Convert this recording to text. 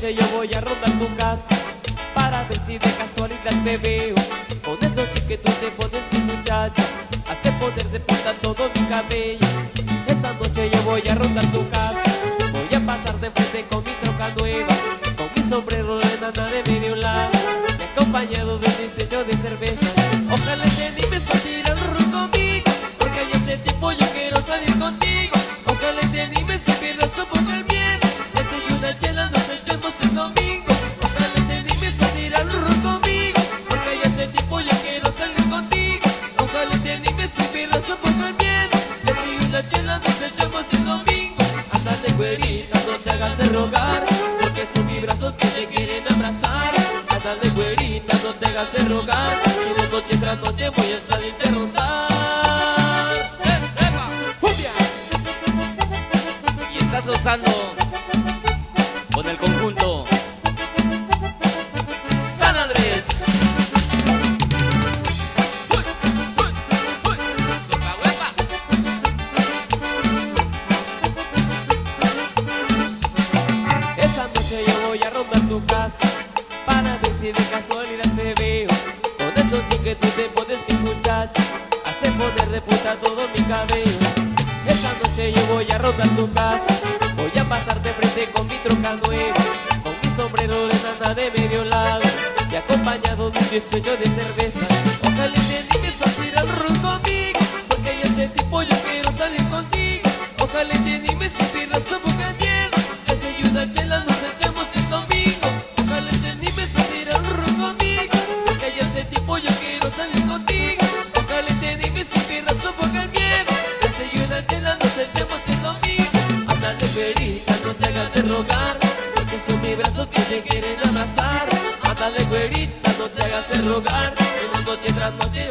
noche yo voy a rondar tu casa Para ver si de casualidad te veo. Con esos que tú te pones mi muchacha Hace poner de punta todo mi cabello. Esta noche yo voy a rondar tu casa Voy a pasar de frente con mi troca nueva Con mi sombrero de nana de medio lado Acompañado de un diseño de cerveza. Ojalá te animes a ti un poco el Te enseño una chela, nos echemos el domingo. Ándale güerita, no te hagas de rogar Porque son mis brazos que te quieren abrazar. Ándale güerita, no te hagas de rogar Si de noche tras noche voy a salir de rondar. Y estás gozando con el conjunto si de casualidad te veo. Con esos tú te pones mi muchacha Hace poner de puta todo mi cabello. Esta noche yo voy a rondar tu casa Voy a pasar de frente con mi troca nueva Con mi sombrero de de medio lado Y acompañado de un diseño de cerveza. Ojalá te animes a tirar ron conmigo Porque ese tipo yo quiero salir contigo. Ojalá te animes a tirar salir contigo Ojalá te animes a tirar su boca el miedo una chela nos echamos el domingo Ándale güerita, no te hagas de rogar Porque son mis brazos que te quieren abrazar. Ándale güerita, no te hagas de rogar En la noche tras noche